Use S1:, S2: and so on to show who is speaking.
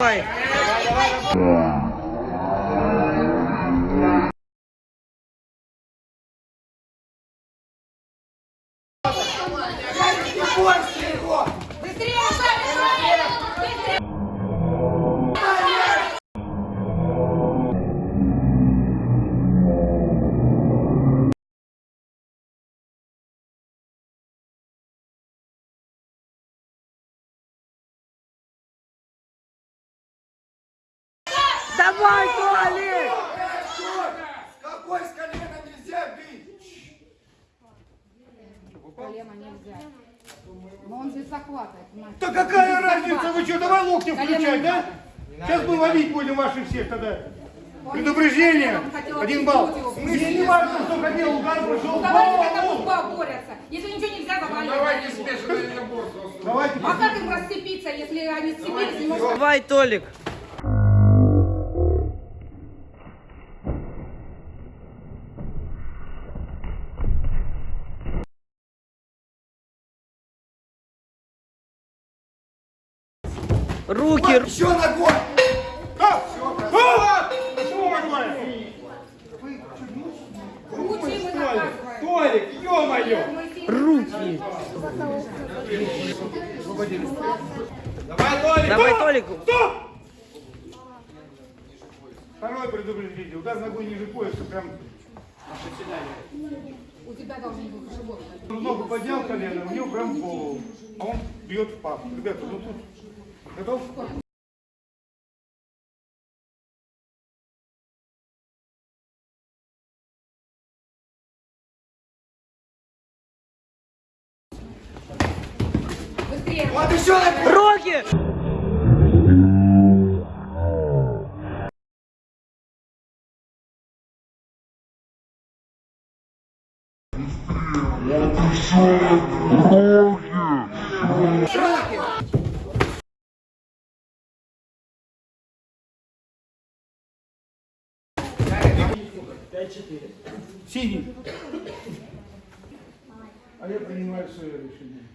S1: Давай. Давай, Толик!
S2: Какой с колена нельзя бить?
S3: Колено нельзя. Но он здесь захватывает?
S2: Да какая разница, вы что, давай локти включать, да? Сейчас мы ловить будем ваших всех тогда. Предупреждение, один балл. Мне не важно, что хотел, удар прошел.
S3: Ну давайте как два борются. Если ничего нельзя, давайте.
S4: Давайте смешанное наборство.
S2: Давайте.
S3: А как им расцепиться, если они сцепились, не могут?
S1: Давай, Толик. Руки, ру-
S2: Еще ногой. А, а, Что такое?
S3: Руки.
S4: Толик, ё-моё!
S1: руки.
S4: Давай, Толик!
S1: Давай, Толику.
S2: Стоп! Второе предупреждение. Удар ногой ниже пояса, прям
S3: У тебя должен быть живот.
S2: ногу поднял колено, у него прям голову. А он бьет в пах. Ребята, ну тут готов?
S3: Быстрее.
S2: Вот еще ногой.
S1: Руки!
S2: Синий. А я принимаю свое решение.